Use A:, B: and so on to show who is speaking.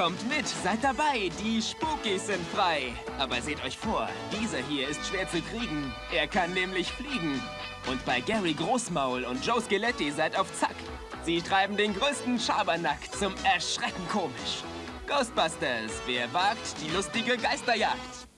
A: Kommt mit, seid dabei, die Spookies sind frei. Aber seht euch vor, dieser hier ist schwer zu kriegen. Er kann nämlich fliegen. Und bei Gary Großmaul und Joe Skeletti seid auf Zack. Sie treiben den größten Schabernack zum Erschrecken komisch. Ghostbusters, wer wagt die lustige Geisterjagd?